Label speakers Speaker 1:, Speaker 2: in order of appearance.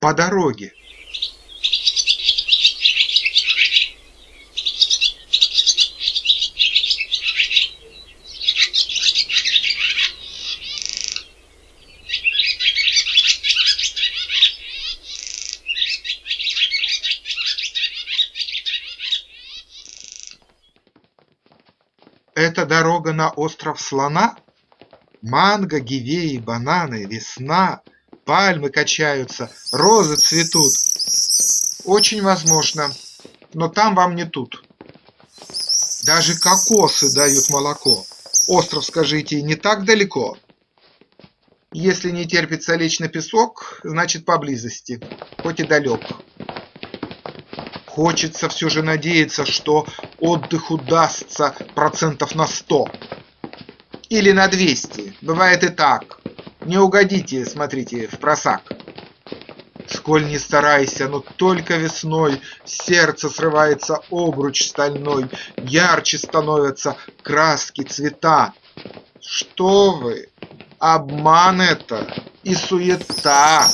Speaker 1: по дороге. Это дорога на остров Слона? Манго, гивеи, бананы, весна, пальмы качаются, розы цветут. Очень возможно, но там вам не тут. Даже кокосы дают молоко. Остров, скажите, не так далеко? Если не терпится лечь на песок, значит поблизости, хоть и далек. Хочется все же надеяться, что отдых удастся процентов на сто. Или на двести. Бывает и так. Не угодите, смотрите, в просак. Сколь не старайся, но только весной Сердце срывается обруч стальной, Ярче становятся краски, цвета. Что вы, обман это и суета.